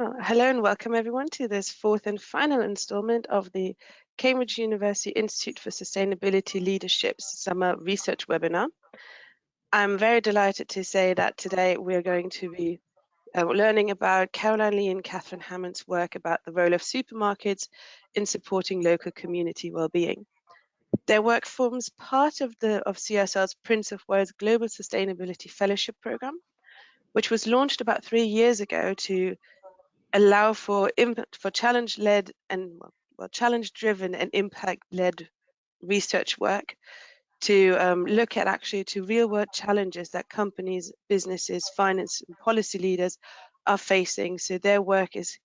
Well, hello and welcome everyone to this fourth and final installment of the Cambridge University Institute for Sustainability Leadership's summer research webinar. I'm very delighted to say that today we're going to be uh, learning about Caroline Lee and Catherine Hammond's work about the role of supermarkets in supporting local community well-being. Their work forms part of the of CSL's Prince of Wales Global Sustainability Fellowship Programme, which was launched about three years ago to allow for impact for challenge-led and well, challenge-driven and impact-led research work to um, look at actually to real-world challenges that companies, businesses, finance, and policy leaders are facing. So their work is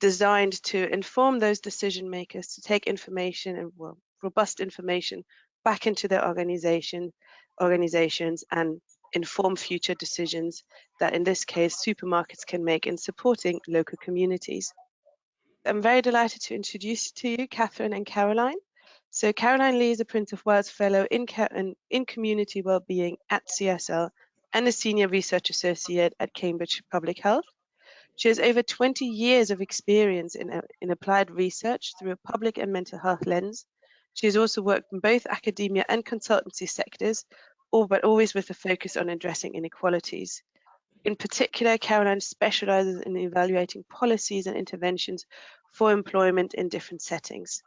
designed to inform those decision makers to take information and well, robust information back into their organization, organizations and inform future decisions that in this case supermarkets can make in supporting local communities. I'm very delighted to introduce to you Catherine and Caroline. So Caroline Lee is a Prince of Wales Fellow in, in Community Wellbeing at CSL and a Senior Research Associate at Cambridge Public Health. She has over 20 years of experience in, in applied research through a public and mental health lens. She has also worked in both academia and consultancy sectors, all but always with a focus on addressing inequalities. In particular, Caroline specializes in evaluating policies and interventions for employment in different settings.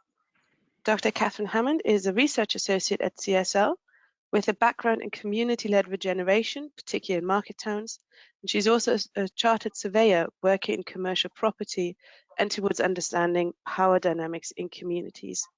Dr. Catherine Hammond is a research associate at CSL with a background in community-led regeneration, particularly in market towns. And she's also a chartered surveyor working in commercial property and towards understanding power dynamics in communities.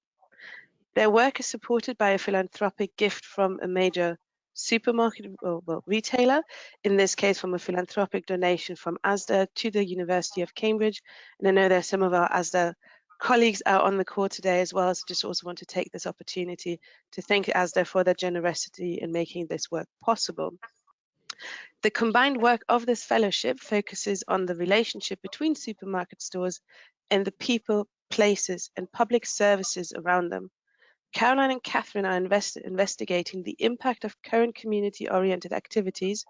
Their work is supported by a philanthropic gift from a major supermarket or well, retailer, in this case from a philanthropic donation from ASDA to the University of Cambridge. And I know there are some of our ASDA colleagues out on the call today as well, so just also want to take this opportunity to thank ASDA for their generosity in making this work possible. The combined work of this fellowship focuses on the relationship between supermarket stores and the people, places and public services around them. Caroline and Catherine are invest investigating the impact of current community-oriented activities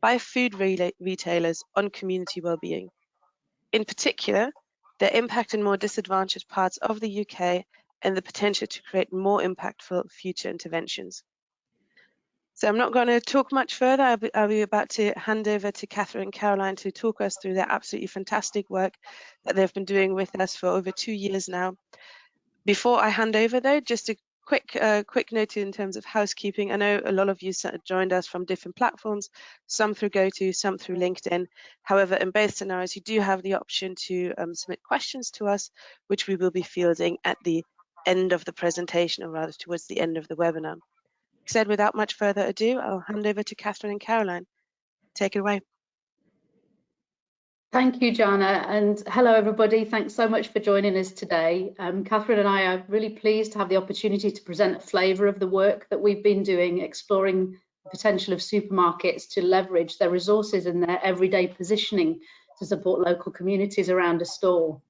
by food re retailers on community well-being. In particular, their impact in more disadvantaged parts of the UK and the potential to create more impactful future interventions. So I'm not going to talk much further. I'll be, I'll be, about to hand over to Catherine and Caroline to talk us through their absolutely fantastic work that they've been doing with us for over two years now. Before I hand over though, just a quick uh, quick note in terms of housekeeping. I know a lot of you joined us from different platforms, some through GoTo, some through LinkedIn. However, in both scenarios, you do have the option to um, submit questions to us, which we will be fielding at the end of the presentation, or rather towards the end of the webinar. Said without much further ado, I'll hand over to Catherine and Caroline. Take it away. Thank you, Jana, and hello everybody. Thanks so much for joining us today. Um, Catherine and I are really pleased to have the opportunity to present a flavour of the work that we've been doing, exploring the potential of supermarkets to leverage their resources and their everyday positioning to support local communities around a store.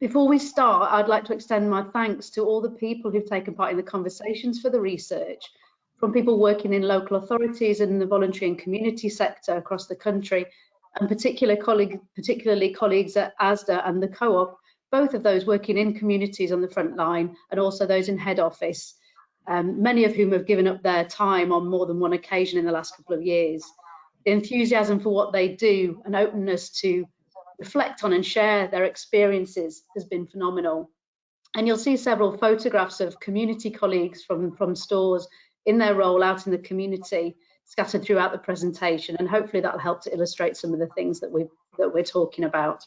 Before we start, I'd like to extend my thanks to all the people who've taken part in the conversations for the research, from people working in local authorities and the voluntary and community sector across the country, and particular colleague, particularly colleagues at ASDA and the Co-op, both of those working in communities on the front line and also those in head office, um, many of whom have given up their time on more than one occasion in the last couple of years. The enthusiasm for what they do and openness to reflect on and share their experiences has been phenomenal. And you'll see several photographs of community colleagues from, from stores in their role out in the community scattered throughout the presentation and hopefully that'll help to illustrate some of the things that we that we're talking about.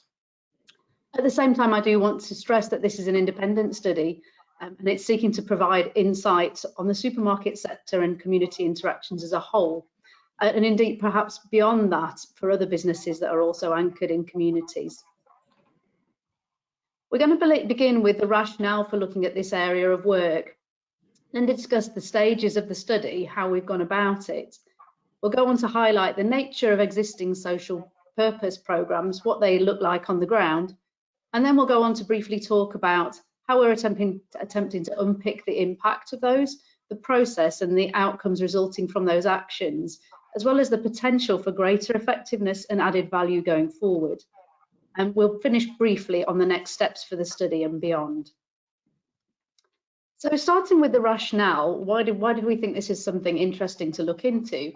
At the same time, I do want to stress that this is an independent study um, and it's seeking to provide insights on the supermarket sector and community interactions as a whole. Uh, and indeed, perhaps beyond that, for other businesses that are also anchored in communities. We're going to begin with the rationale for looking at this area of work, and discuss the stages of the study, how we've gone about it, We'll go on to highlight the nature of existing social purpose programs, what they look like on the ground, and then we'll go on to briefly talk about how we're attempting, attempting to unpick the impact of those, the process and the outcomes resulting from those actions, as well as the potential for greater effectiveness and added value going forward. And we'll finish briefly on the next steps for the study and beyond. So starting with the rationale, why did, why did we think this is something interesting to look into?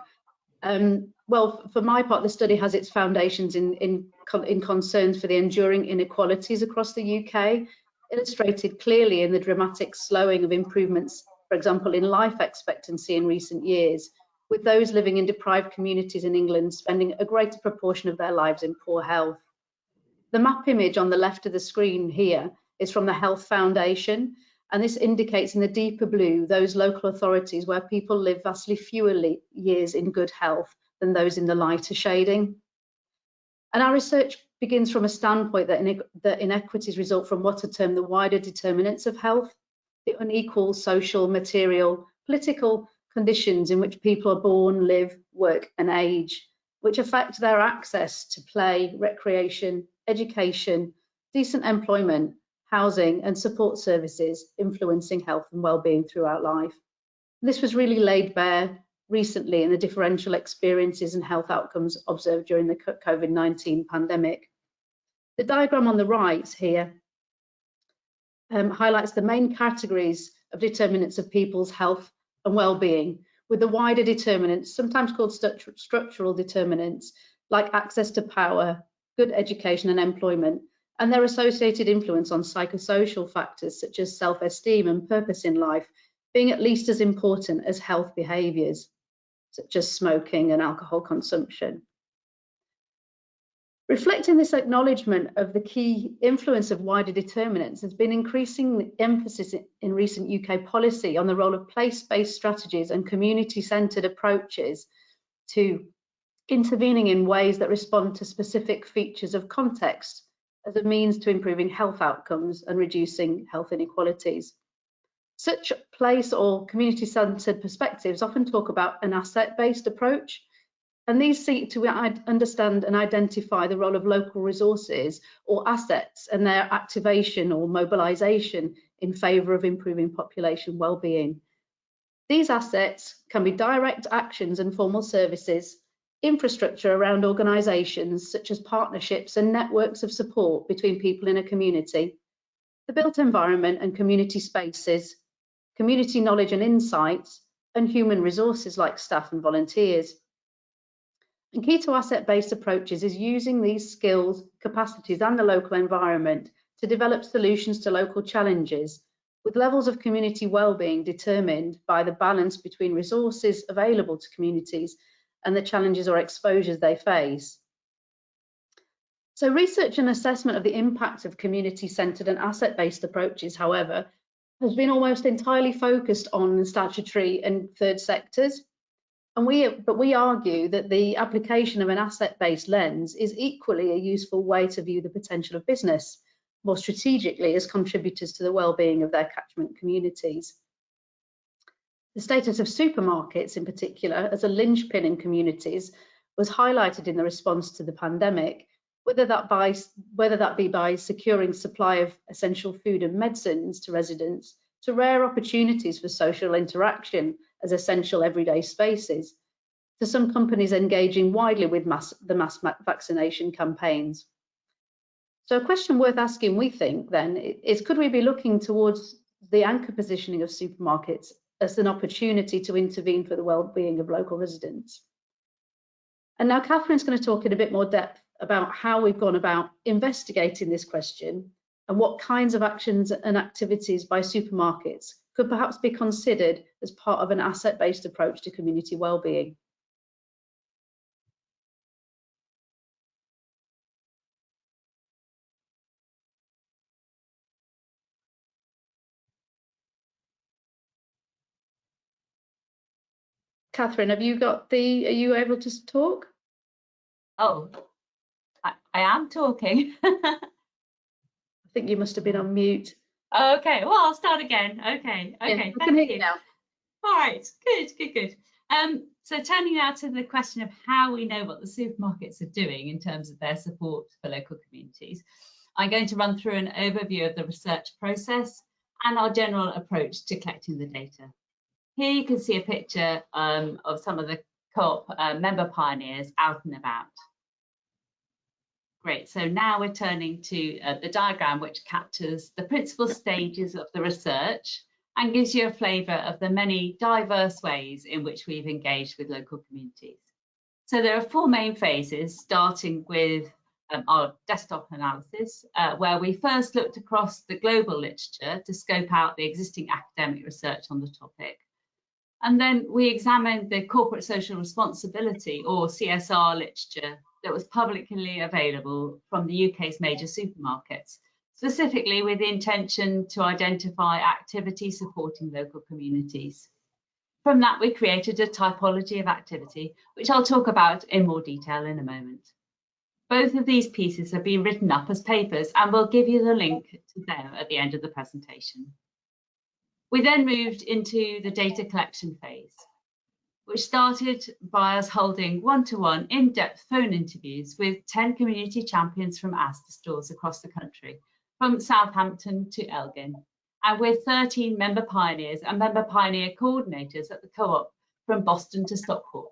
Um, well, for my part, the study has its foundations in, in, in concerns for the enduring inequalities across the UK, illustrated clearly in the dramatic slowing of improvements, for example, in life expectancy in recent years, with those living in deprived communities in England spending a greater proportion of their lives in poor health. The map image on the left of the screen here is from the Health Foundation, and this indicates in the deeper blue those local authorities where people live vastly fewer years in good health than those in the lighter shading. And our research begins from a standpoint that, that inequities result from what are termed the wider determinants of health, the unequal social, material, political conditions in which people are born, live, work and age, which affect their access to play, recreation, education, decent employment, housing and support services influencing health and well-being throughout life. This was really laid bare recently in the differential experiences and health outcomes observed during the COVID-19 pandemic. The diagram on the right here um, highlights the main categories of determinants of people's health and well-being, with the wider determinants, sometimes called structural determinants, like access to power, good education and employment, and their associated influence on psychosocial factors such as self-esteem and purpose in life being at least as important as health behaviours, such as smoking and alcohol consumption. Reflecting this acknowledgement of the key influence of wider determinants has been increasing emphasis in recent UK policy on the role of place-based strategies and community-centred approaches to intervening in ways that respond to specific features of context as a means to improving health outcomes and reducing health inequalities. Such place or community-centred perspectives often talk about an asset-based approach, and these seek to understand and identify the role of local resources or assets and their activation or mobilisation in favour of improving population well-being. These assets can be direct actions and formal services, infrastructure around organisations such as partnerships and networks of support between people in a community, the built environment and community spaces, community knowledge and insights, and human resources like staff and volunteers. And key to asset-based approaches is using these skills, capacities and the local environment to develop solutions to local challenges with levels of community well-being determined by the balance between resources available to communities and the challenges or exposures they face. So research and assessment of the impact of community-centred and asset-based approaches, however, has been almost entirely focused on statutory and third sectors. And we, but we argue that the application of an asset-based lens is equally a useful way to view the potential of business more strategically as contributors to the well-being of their catchment communities. The status of supermarkets in particular as a linchpin in communities was highlighted in the response to the pandemic, whether that, by, whether that be by securing supply of essential food and medicines to residents, to rare opportunities for social interaction as essential everyday spaces, to some companies engaging widely with mass, the mass vaccination campaigns. So a question worth asking, we think, then, is could we be looking towards the anchor positioning of supermarkets as an opportunity to intervene for the well-being of local residents. And now Catherine's going to talk in a bit more depth about how we've gone about investigating this question and what kinds of actions and activities by supermarkets could perhaps be considered as part of an asset-based approach to community well-being. Catherine, have you got the, are you able to talk? Oh, I, I am talking. I think you must have been on mute. Okay, well, I'll start again. Okay, okay, yeah, thank you. Now. All right, good, good, good. Um, so turning now to the question of how we know what the supermarkets are doing in terms of their support for local communities, I'm going to run through an overview of the research process and our general approach to collecting the data. Here you can see a picture um, of some of the co-op uh, member pioneers out and about. Great, so now we're turning to uh, the diagram which captures the principal stages of the research and gives you a flavour of the many diverse ways in which we've engaged with local communities. So there are four main phases, starting with um, our desktop analysis, uh, where we first looked across the global literature to scope out the existing academic research on the topic. And then we examined the corporate social responsibility or CSR literature that was publicly available from the UK's major supermarkets, specifically with the intention to identify activities supporting local communities. From that, we created a typology of activity, which I'll talk about in more detail in a moment. Both of these pieces have been written up as papers and we'll give you the link to them at the end of the presentation. We then moved into the data collection phase which started by us holding one-to-one in-depth phone interviews with 10 community champions from Asda stores across the country, from Southampton to Elgin, and with 13 member pioneers and member pioneer coordinators at the co-op from Boston to Stockport.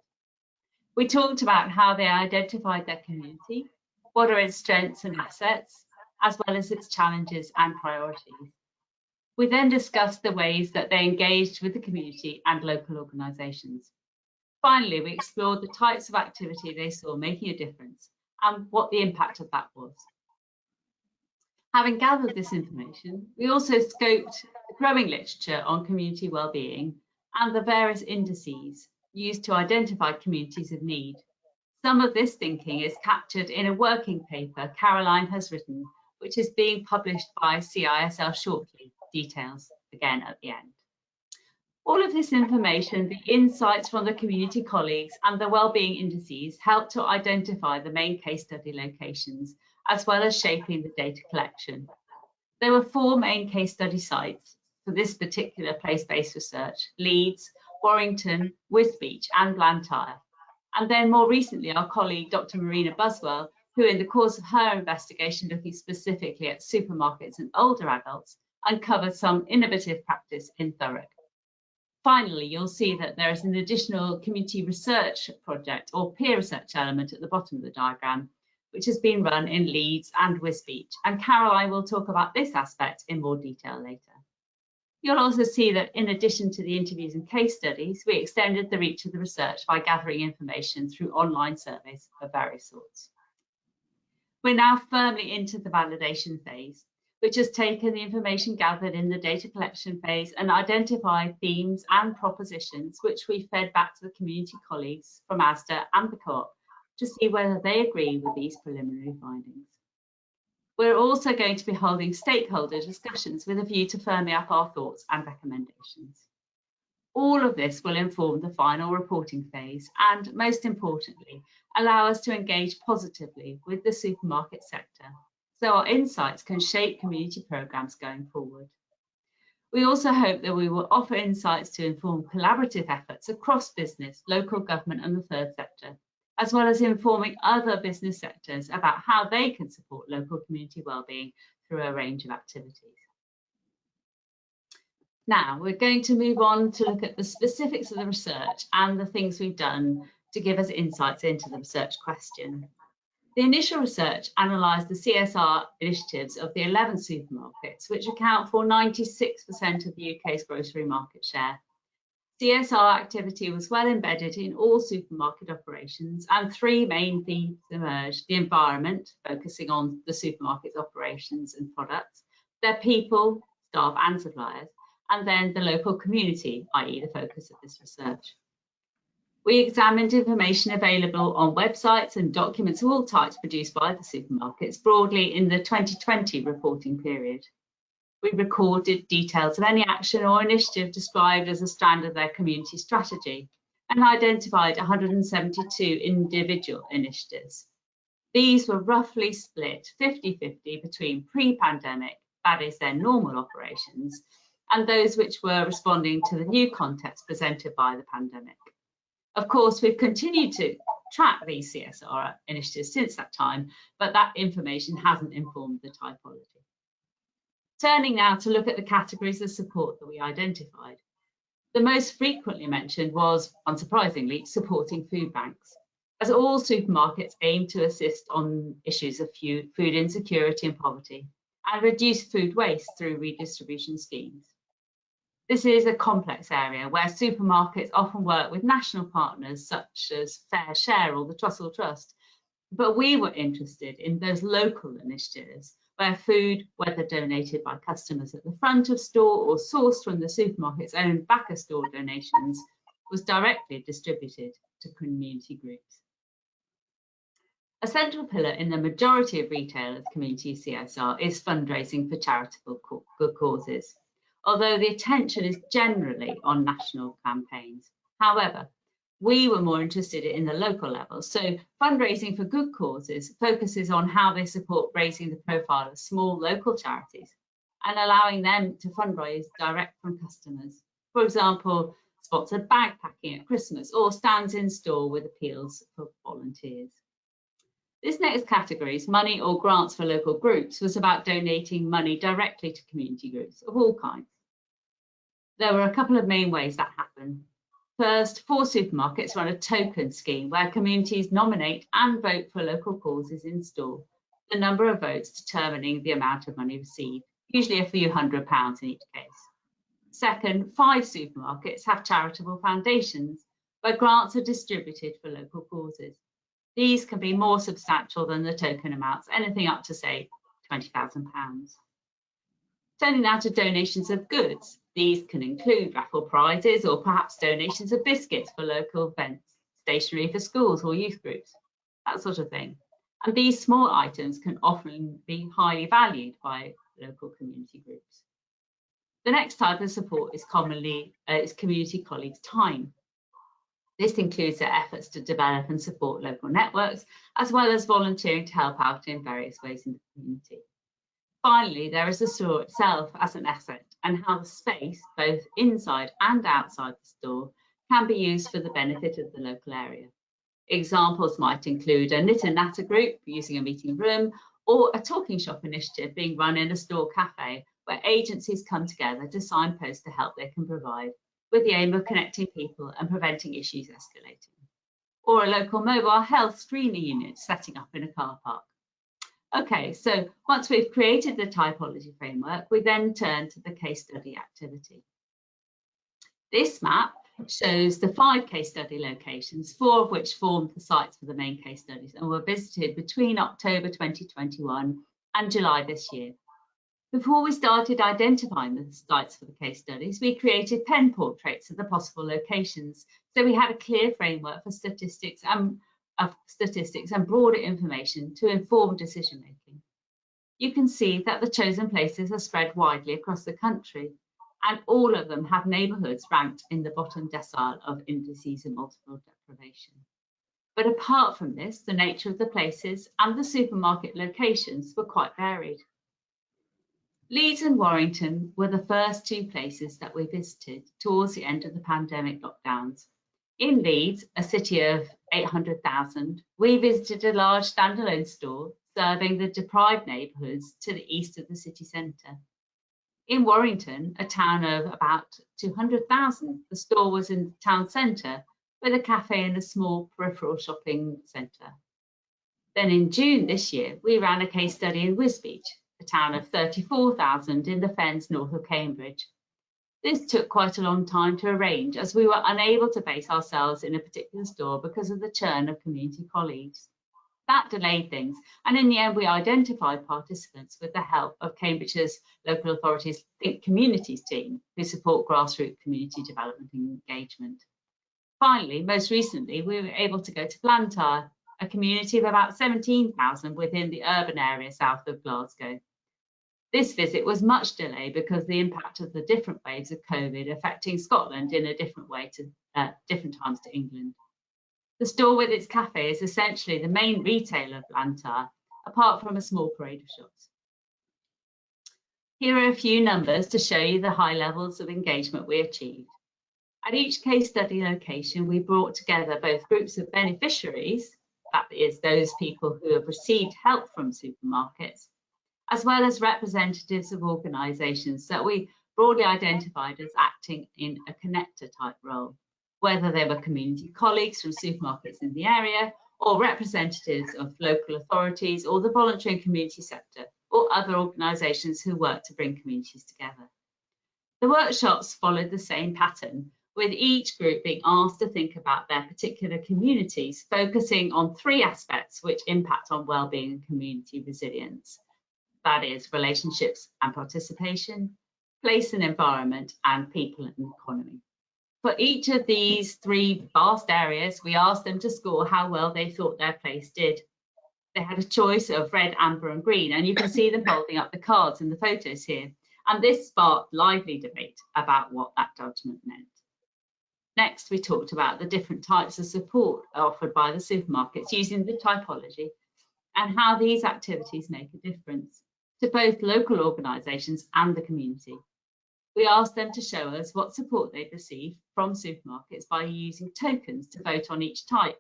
We talked about how they identified their community, what are its strengths and assets, as well as its challenges and priorities. We then discussed the ways that they engaged with the community and local organisations. Finally, we explored the types of activity they saw making a difference and what the impact of that was. Having gathered this information, we also scoped the growing literature on community wellbeing and the various indices used to identify communities of need. Some of this thinking is captured in a working paper Caroline has written, which is being published by CISL shortly, details again at the end. All of this information, the insights from the community colleagues and the wellbeing indices help to identify the main case study locations, as well as shaping the data collection. There were four main case study sites for this particular place-based research, Leeds, Warrington, Wisbech and Blantyre. And then more recently, our colleague, Dr. Marina Buswell, who in the course of her investigation looking specifically at supermarkets and older adults, uncovered some innovative practice in Thurrock. Finally, you'll see that there is an additional community research project or peer research element at the bottom of the diagram, which has been run in Leeds and Wisbech. And Caroline will talk about this aspect in more detail later. You'll also see that in addition to the interviews and case studies, we extended the reach of the research by gathering information through online surveys of various sorts. We're now firmly into the validation phase which has taken the information gathered in the data collection phase and identified themes and propositions which we fed back to the community colleagues from ASDA and the co-op to see whether they agree with these preliminary findings. We're also going to be holding stakeholder discussions with a view to firming up our thoughts and recommendations. All of this will inform the final reporting phase and, most importantly, allow us to engage positively with the supermarket sector so our insights can shape community programmes going forward. We also hope that we will offer insights to inform collaborative efforts across business, local government and the third sector, as well as informing other business sectors about how they can support local community wellbeing through a range of activities. Now, we're going to move on to look at the specifics of the research and the things we've done to give us insights into the research question. The initial research analysed the CSR initiatives of the 11 supermarkets, which account for 96% of the UK's grocery market share. CSR activity was well embedded in all supermarket operations and three main themes emerged. The environment, focusing on the supermarket's operations and products, their people, staff and suppliers, and then the local community, i.e. the focus of this research. We examined information available on websites and documents of all types produced by the supermarkets broadly in the 2020 reporting period. We recorded details of any action or initiative described as a strand of their community strategy and identified 172 individual initiatives. These were roughly split 50-50 between pre-pandemic, that is their normal operations, and those which were responding to the new context presented by the pandemic. Of course, we've continued to track these CSR initiatives since that time, but that information hasn't informed the typology. Turning now to look at the categories of support that we identified. The most frequently mentioned was, unsurprisingly, supporting food banks. as all supermarkets aim to assist on issues of food insecurity and poverty and reduce food waste through redistribution schemes. This is a complex area where supermarkets often work with national partners such as FareShare or the Trussell Trust, but we were interested in those local initiatives where food, whether donated by customers at the front of store or sourced from the supermarket's own back of store donations, was directly distributed to community groups. A central pillar in the majority of retailers' community CSR is fundraising for charitable good causes, although the attention is generally on national campaigns. However, we were more interested in the local level. So fundraising for good causes focuses on how they support raising the profile of small local charities and allowing them to fundraise direct from customers. For example, sponsored bag packing at Christmas or stands in store with appeals for volunteers. This next category, is money or grants for local groups, was about donating money directly to community groups of all kinds. There were a couple of main ways that happened. First, four supermarkets run a token scheme where communities nominate and vote for local causes in store, the number of votes determining the amount of money received, usually a few hundred pounds in each case. Second, five supermarkets have charitable foundations where grants are distributed for local causes. These can be more substantial than the token amounts, anything up to say £20,000. Turning now to donations of goods. These can include raffle prizes or perhaps donations of biscuits for local events, stationery for schools or youth groups, that sort of thing. And these small items can often be highly valued by local community groups. The next type of support is commonly uh, is community colleagues' time. This includes their efforts to develop and support local networks, as well as volunteering to help out in various ways in the community. Finally, there is the store itself as an asset and how the space, both inside and outside the store, can be used for the benefit of the local area. Examples might include a knit and natter group using a meeting room or a talking shop initiative being run in a store cafe where agencies come together to signpost the help they can provide with the aim of connecting people and preventing issues escalating. Or a local mobile health screening unit setting up in a car park. Okay, so once we've created the typology framework, we then turn to the case study activity. This map shows the five case study locations, four of which formed the sites for the main case studies and were visited between October 2021 and July this year. Before we started identifying the sites for the case studies, we created pen portraits of the possible locations. So we had a clear framework for statistics and of statistics and broader information to inform decision making. You can see that the chosen places are spread widely across the country and all of them have neighbourhoods ranked in the bottom decile of indices of multiple deprivation. But apart from this, the nature of the places and the supermarket locations were quite varied. Leeds and Warrington were the first two places that we visited towards the end of the pandemic lockdowns. In Leeds, a city of 800,000, we visited a large standalone store serving the deprived neighbourhoods to the east of the city centre. In Warrington, a town of about 200,000, the store was in the town centre with a cafe and a small peripheral shopping centre. Then in June this year, we ran a case study in Wisbech, a town of 34,000 in the fens north of Cambridge. This took quite a long time to arrange as we were unable to base ourselves in a particular store because of the churn of community colleagues. That delayed things, and in the end, we identified participants with the help of Cambridge's local authorities Think Communities team, who support grassroots community development and engagement. Finally, most recently, we were able to go to Blantyre, a community of about 17,000 within the urban area south of Glasgow. This visit was much delayed because the impact of the different waves of COVID affecting Scotland in a different way to uh, different times to England. The store with its cafe is essentially the main retailer of Blantyre, apart from a small parade of shops. Here are a few numbers to show you the high levels of engagement we achieved. At each case study location, we brought together both groups of beneficiaries, that is those people who have received help from supermarkets, as well as representatives of organisations that we broadly identified as acting in a connector type role, whether they were community colleagues from supermarkets in the area or representatives of local authorities or the voluntary and community sector or other organisations who work to bring communities together. The workshops followed the same pattern, with each group being asked to think about their particular communities, focusing on three aspects which impact on wellbeing and community resilience. That is relationships and participation, place and environment, and people and economy. For each of these three vast areas, we asked them to score how well they thought their place did. They had a choice of red, amber and green, and you can see them holding up the cards in the photos here. And this sparked lively debate about what that judgment meant. Next, we talked about the different types of support offered by the supermarkets using the typology and how these activities make a difference to both local organisations and the community. We asked them to show us what support they'd received from supermarkets by using tokens to vote on each type.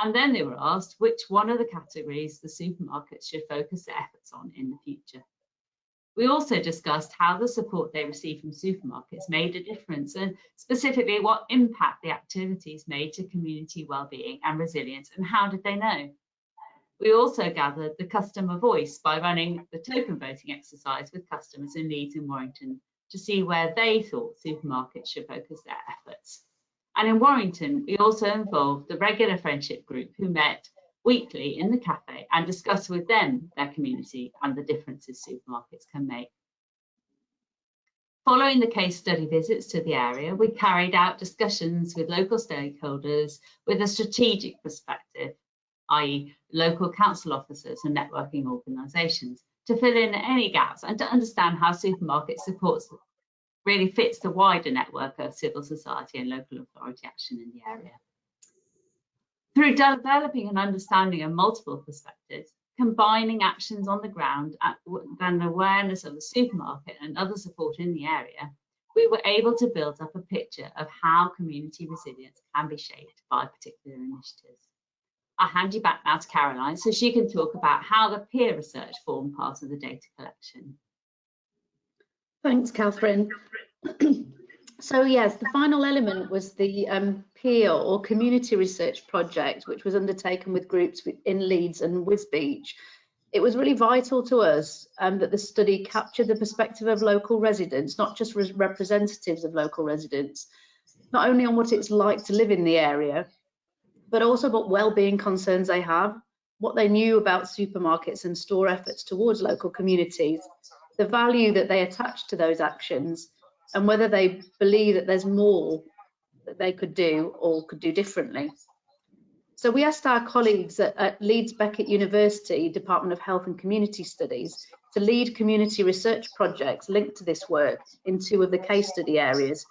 And then they were asked which one of the categories the supermarkets should focus their efforts on in the future. We also discussed how the support they received from supermarkets made a difference and specifically what impact the activities made to community well-being and resilience and how did they know? We also gathered the customer voice by running the token voting exercise with customers in Leeds and Warrington to see where they thought supermarkets should focus their efforts. And in Warrington, we also involved the regular friendship group who met weekly in the cafe and discussed with them their community and the differences supermarkets can make. Following the case study visits to the area, we carried out discussions with local stakeholders with a strategic perspective, i.e. local council officers and networking organisations, to fill in any gaps and to understand how supermarket supports really fits the wider network of civil society and local authority action in the area. Through developing an understanding of multiple perspectives, combining actions on the ground and awareness of the supermarket and other support in the area, we were able to build up a picture of how community resilience can be shaped by particular initiatives. I'll hand you back now to Caroline so she can talk about how the peer research formed part of the data collection. Thanks, Catherine. So yes, the final element was the um, peer or community research project, which was undertaken with groups in Leeds and Wisbech. It was really vital to us um, that the study captured the perspective of local residents, not just re representatives of local residents, not only on what it's like to live in the area, but also what well-being concerns they have, what they knew about supermarkets and store efforts towards local communities, the value that they attach to those actions, and whether they believe that there's more that they could do or could do differently. So we asked our colleagues at, at, Leeds Beckett University Department of Health and Community Studies to lead community research projects linked to this work in two of the case study areas,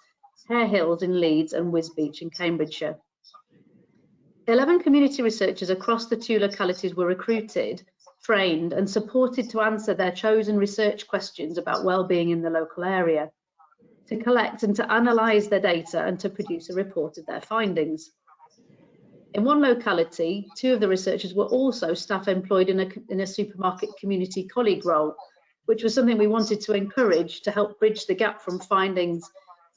Harehills in Leeds and Wisbech in Cambridgeshire. 11 community researchers across the two localities were recruited, trained and supported to answer their chosen research questions about well-being in the local area to collect and to analyse their data and to produce a report of their findings. In one locality, two of the researchers were also staff employed in a, in a supermarket community colleague role, which was something we wanted to encourage to help bridge the gap from findings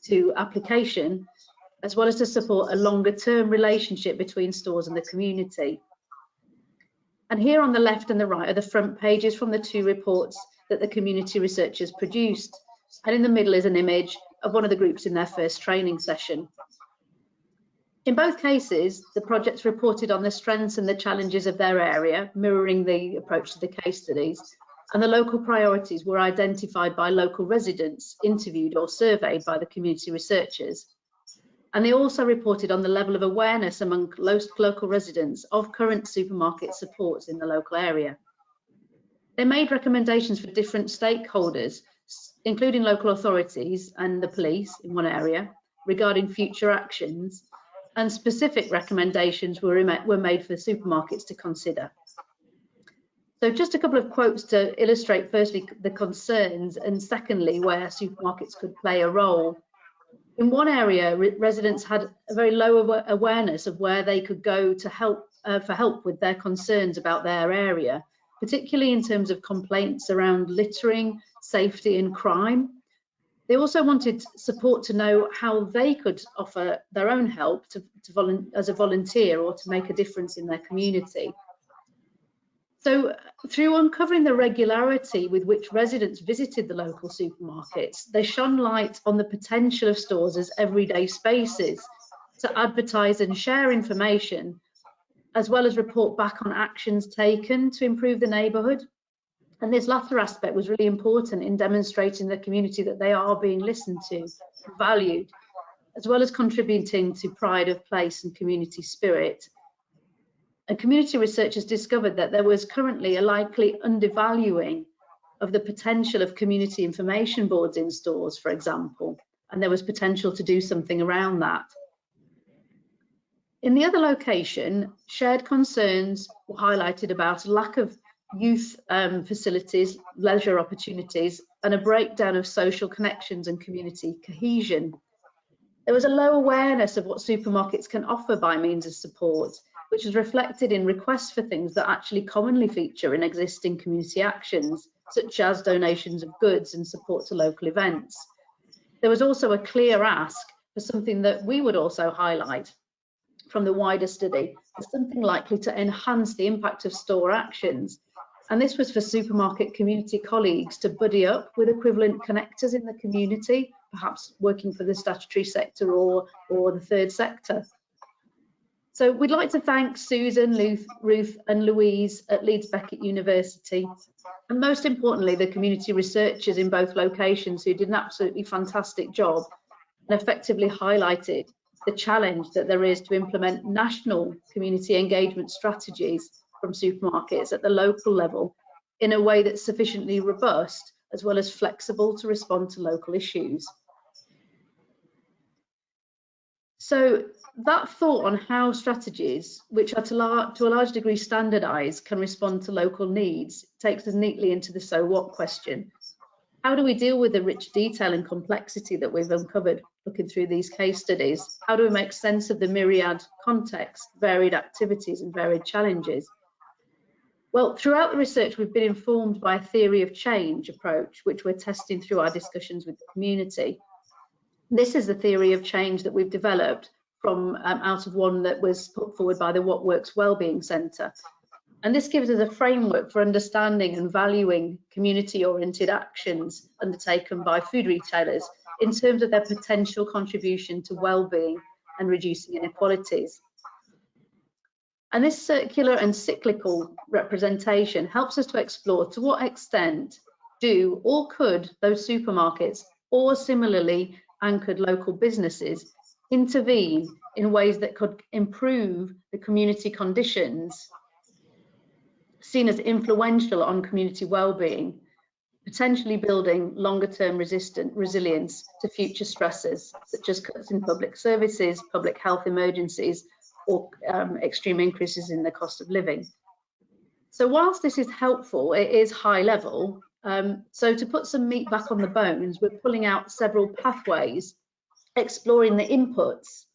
to application, as well as to support a longer term relationship between stores and the community. And here on the left and the right are the front pages from the two reports that the community researchers produced and in the middle is an image of one of the groups in their first training session. In both cases, the projects reported on the strengths and the challenges of their area, mirroring the approach to the case studies, and the local priorities were identified by local residents, interviewed or surveyed by the community researchers. And they also reported on the level of awareness among local residents of current supermarket supports in the local area. They made recommendations for different stakeholders including local authorities and the police in one area, regarding future actions, and specific recommendations were, were made for supermarkets to consider. So just a couple of quotes to illustrate firstly the concerns and secondly where supermarkets could play a role. In one area, re residents had a very low awareness of where they could go to help uh, for help with their concerns about their area, particularly in terms of complaints around littering, safety and crime. They also wanted support to know how they could offer their own help to, to as a volunteer or to make a difference in their community. So through uncovering the regularity with which residents visited the local supermarkets, they shone light on the potential of stores as everyday spaces to advertise and share information, as well as report back on actions taken to improve the neighbourhood. And this latter aspect was really important in demonstrating the community that they are being listened to, valued, as well as contributing to pride of place and community spirit. And community researchers discovered that there was currently a likely undervaluing of the potential of community information boards in stores, for example, and there was potential to do something around that. In the other location, shared concerns were highlighted about a lack of youth um, facilities, leisure opportunities, and a breakdown of social connections and community cohesion. There was a low awareness of what supermarkets can offer by means of support, which is reflected in requests for things that actually commonly feature in existing community actions, such as donations of goods and support to local events. There was also a clear ask for something that we would also highlight from the wider study something likely to enhance the impact of store actions. And this was for supermarket community colleagues to buddy up with equivalent connectors in the community, perhaps working for the statutory sector or, or the third sector. So we'd like to thank Susan, Ruth, Ruth and Louise at Leeds Beckett University, and most importantly, the community researchers in both locations who did an absolutely fantastic job and effectively highlighted the challenge that there is to implement national community engagement strategies from supermarkets at the local level in a way that's sufficiently robust as well as flexible to respond to local issues. So that thought on how strategies, which are to, to, a large degree standardized, can respond to local needs, takes us neatly into the so what question. How do we deal with the rich detail and complexity that we've uncovered looking through these case studies? How do we make sense of the myriad context, varied activities and varied challenges? Well, throughout the research, we've been informed by a theory of change approach, which we're testing through our discussions with the community. This is the theory of change that we've developed from um, out of one that was put forward by the What Works Wellbeing Centre. And this gives us a framework for understanding and valuing community-oriented actions undertaken by food retailers in terms of their potential contribution to well-being and reducing inequalities. And this circular and cyclical representation helps us to explore to what extent do or could those supermarkets or similarly anchored local businesses intervene in ways that could improve the community conditions seen as influential on community well-being, potentially building longer-term resilience to future stresses, such as cuts in public services, public health emergencies, or um, extreme increases in the cost of living. So whilst this is helpful, it is high level. Um, so to put some meat back on the bones, we're pulling out several pathways exploring the inputs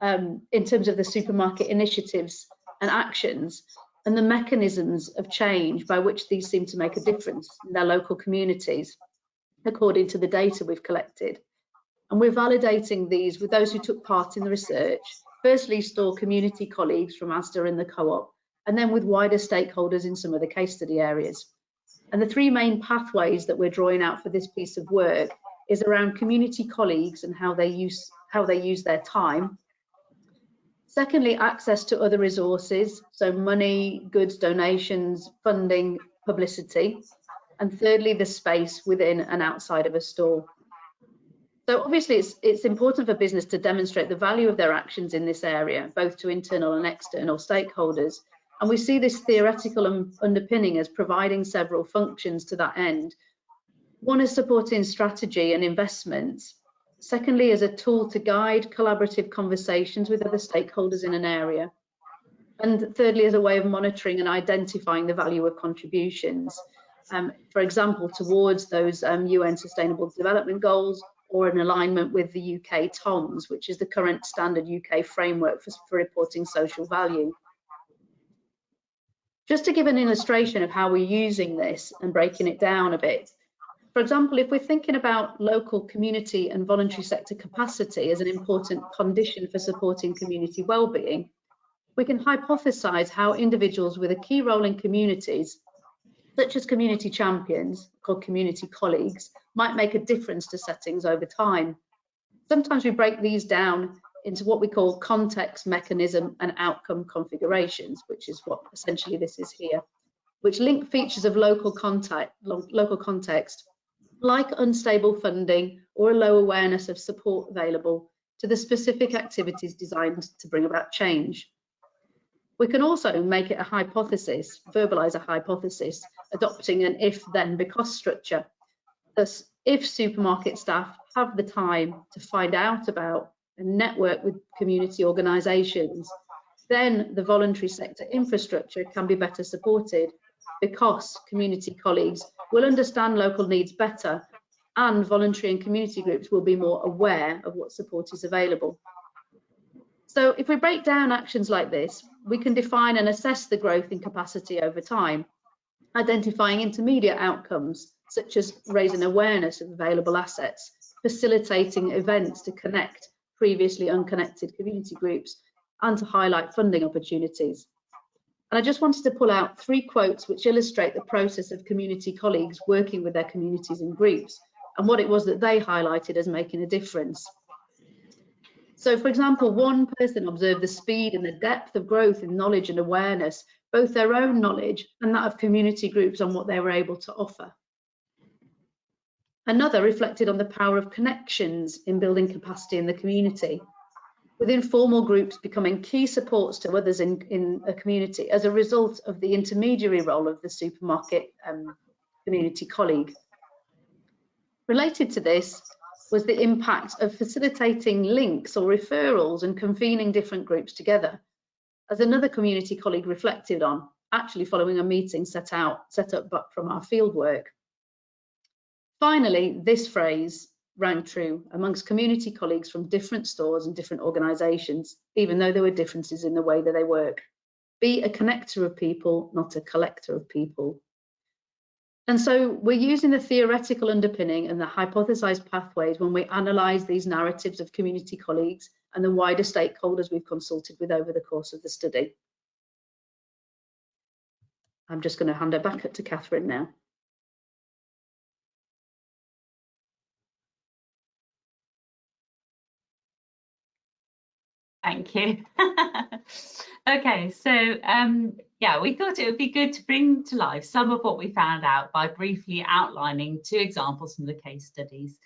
um, in terms of the supermarket initiatives and actions and the mechanisms of change by which these seem to make a difference in their local communities, according to the data we've collected. And we're validating these with those who took part in the research, firstly store community colleagues from Asda and the co-op, and then with wider stakeholders in some of the case study areas. And the three main pathways that we're drawing out for this piece of work is around community colleagues and how they use how they use their time. Secondly, access to other resources, so money, goods, donations, funding, publicity. And thirdly, the space within and outside of a store. So obviously it's, it's important for business to demonstrate the value of their actions in this area, both to internal and external stakeholders. And we see this theoretical underpinning as providing several functions to that end, one is supporting strategy and investments. Secondly, as a tool to guide collaborative conversations with other stakeholders in an area. And thirdly, as a way of monitoring and identifying the value of contributions. Um, for example, towards those um, UN Sustainable Development Goals or in alignment with the UK TOMS, which is the current standard UK framework for, for reporting social value. Just to give an illustration of how we're using this and breaking it down a bit, For example, if we're thinking about local community and voluntary sector capacity as an important condition for supporting community well-being, we can hypothesize how individuals with a key role in communities, such as community champions, called community colleagues, might make a difference to settings over time. Sometimes we break these down into what we call context, mechanism and outcome configurations, which is what essentially this is here, which link features of local, contact, local context like unstable funding or a low awareness of support available to the specific activities designed to bring about change. We can also make it a hypothesis, verbalise a hypothesis, adopting an if-then because structure. Thus, if supermarket staff have the time to find out about and network with community organisations, then the voluntary sector infrastructure can be better supported because community colleagues will understand local needs better and voluntary and community groups will be more aware of what support is available. So if we break down actions like this, we can define and assess the growth in capacity over time, identifying intermediate outcomes such as raising awareness of available assets, facilitating events to connect previously unconnected community groups, and to highlight funding opportunities. And I just wanted to pull out three quotes which illustrate the process of community colleagues working with their communities and groups and what it was that they highlighted as making a difference. So for example, one person observed the speed and the depth of growth in knowledge and awareness, both their own knowledge and that of community groups on what they were able to offer. Another reflected on the power of connections in building capacity in the community with informal groups becoming key supports to others in, in a community as a result of the intermediary role of the supermarket um, community colleague. Related to this was the impact of facilitating links or referrals and convening different groups together, as another community colleague reflected on, actually following a meeting set out, set up from our fieldwork. Finally, this phrase, rang true amongst community colleagues from different stores and different organisations, even though there were differences in the way that they work. Be a connector of people, not a collector of people. And so we're using the theoretical underpinning and the hypothesized pathways when we analyse these narratives of community colleagues and the wider stakeholders we've consulted with over the course of the study. I'm just going to hand it back to Catherine now. Thank you. okay, so um, yeah, we thought it would be good to bring to life some of what we found out by briefly outlining two examples from the case studies.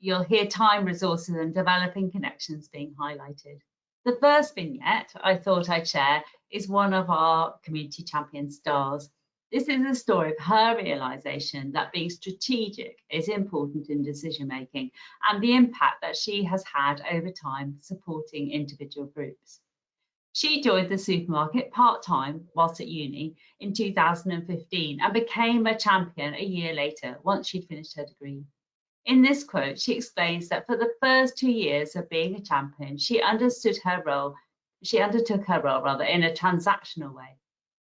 You'll hear time, resources and developing connections being highlighted. The first vignette I thought I'd share is one of our community champion stars. This is a story of her realization that being strategic is important in decision making and the impact that she has had over time supporting individual groups. She joined the supermarket part-time whilst at uni in 2015 and became a champion a year later once she'd finished her degree. In this quote, she explains that for the first two years of being a champion, she understood her role, she undertook her role rather in a transactional way.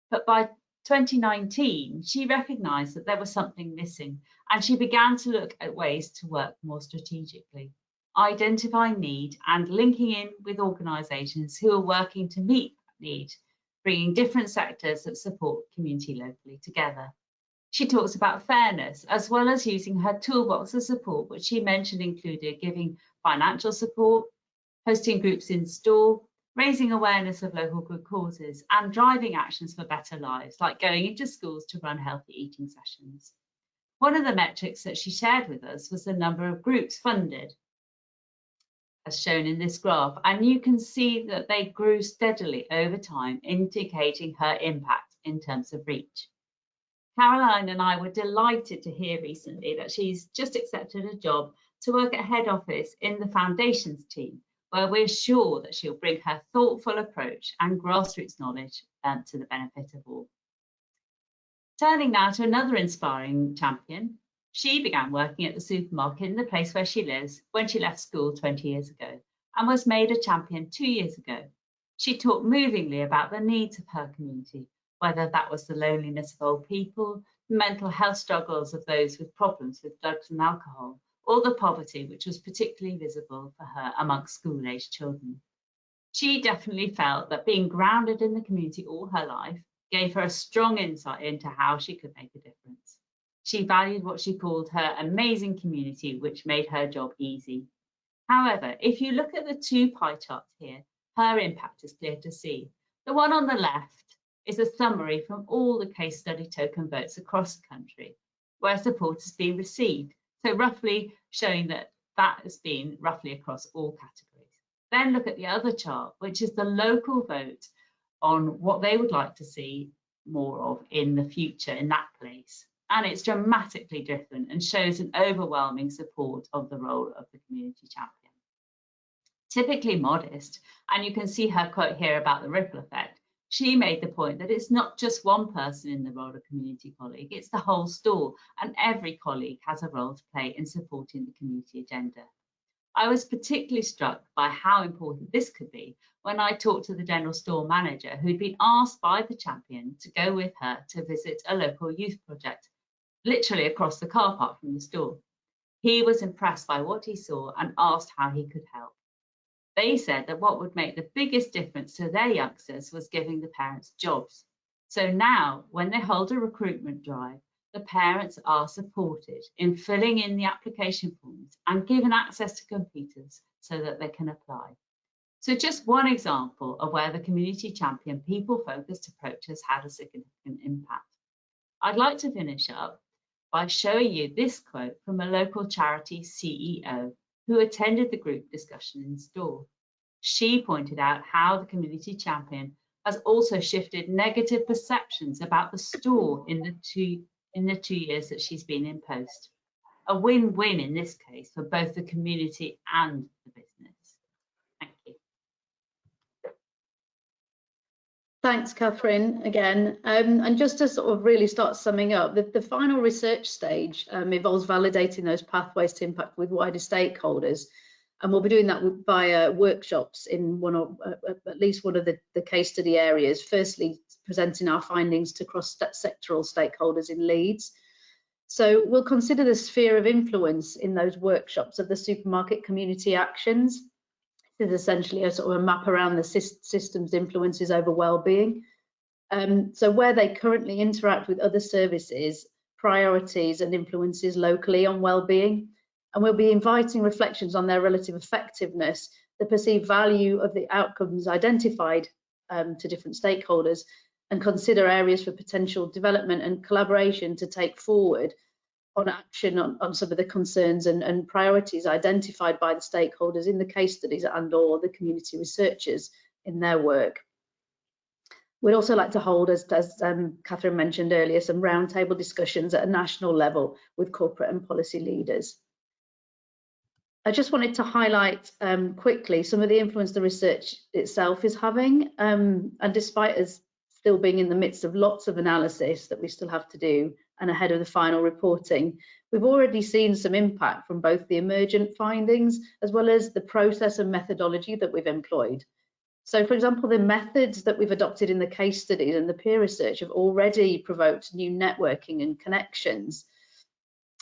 But by 2019, she recognised that there was something missing and she began to look at ways to work more strategically, identifying need and linking in with organisations who are working to meet that need, bringing different sectors that support community locally together. She talks about fairness as well as using her toolbox of support, which she mentioned included giving financial support, hosting groups in store, raising awareness of local good causes and driving actions for better lives, like going into schools to run healthy eating sessions. One of the metrics that she shared with us was the number of groups funded, as shown in this graph, and you can see that they grew steadily over time, indicating her impact in terms of reach. Caroline and I were delighted to hear recently that she's just accepted a job to work at head office in the foundations team, where we're sure that she'll bring her thoughtful approach and grassroots knowledge um, to the benefit of all. Turning now to another inspiring champion, she began working at the supermarket in the place where she lives when she left school 20 years ago and was made a champion two years ago. She talked movingly about the needs of her community, whether that was the loneliness of old people, the mental health struggles of those with problems with drugs and alcohol, or the poverty which was particularly visible for her amongst school-aged children. She definitely felt that being grounded in the community all her life gave her a strong insight into how she could make a difference. She valued what she called her amazing community, which made her job easy. However, if you look at the two pie charts here, her impact is clear to see. The one on the left is a summary from all the case study token votes across the country where support has been received. So roughly showing that that has been roughly across all categories. Then look at the other chart, which is the local vote on what they would like to see more of in the future in that place. And it's dramatically different and shows an overwhelming support of the role of the community champion. Typically modest, and you can see her quote here about the ripple effect, she made the point that it's not just one person in the role of community colleague, it's the whole store, and every colleague has a role to play in supporting the community agenda. I was particularly struck by how important this could be when I talked to the general store manager who'd been asked by the champion to go with her to visit a local youth project, literally across the car park from the store. He was impressed by what he saw and asked how he could help. They said that what would make the biggest difference to their youngsters was giving the parents jobs. So now, when they hold a recruitment drive, the parents are supported in filling in the application forms and given access to computers so that they can apply. So just one example of where the community champion people focused approach has had a significant impact. I'd like to finish up by showing you this quote from a local charity CEO who attended the group discussion in store. She pointed out how the community champion has also shifted negative perceptions about the store in the two in the two years that she's been in post. A win-win in this case for both the community and the business. Thank you. Thanks, Catherine, again. Um, and just to sort of really start summing up, the, the final research stage um, involves validating those pathways to impact with wider stakeholders. And we'll be doing that via workshops in one or uh, at least one of the, the case study areas. Firstly, presenting our findings to cross-sectoral stakeholders in Leeds. So we'll consider the sphere of influence in those workshops of the supermarket community actions is essentially a sort of a map around the system's influences over well-being. Um, so where they currently interact with other services, priorities and influences locally on well-being. And we'll be inviting reflections on their relative effectiveness, the perceived value of the outcomes identified um, to different stakeholders, and consider areas for potential development and collaboration to take forward on action on, on some of the concerns and, and, priorities identified by the stakeholders in the case studies and or the community researchers in their work. We'd also like to hold, as, as um, Catherine mentioned earlier, some roundtable discussions at a national level with corporate and policy leaders. I just wanted to highlight um, quickly some of the influence the research itself is having. Um, and despite us still being in the midst of lots of analysis that we still have to do, and ahead of the final reporting. We've already seen some impact from both the emergent findings as well as the process and methodology that we've employed. So for example, the methods that we've adopted in the case studies and the peer research have already provoked new networking and connections